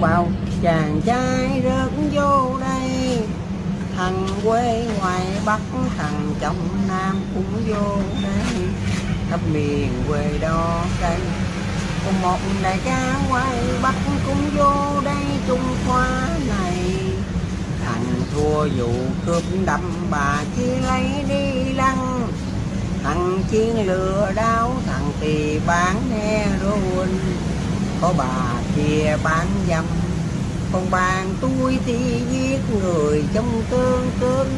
bao chàng trai rớt vô đây. Thằng quê ngoài bắc, thằng trong nam cũng vô đây. Khắp miền quê đó đây. Còn một đại ca ngoài bắc cũng vô đây. Trung Hoa này. Thằng thua vụ cướp đâm bà chi lấy đi lăng. Thằng chiến lừa đáo thằng thì bán heroin có bà kia bán dâm còn bàn tôi thì giết người trong cơn cơn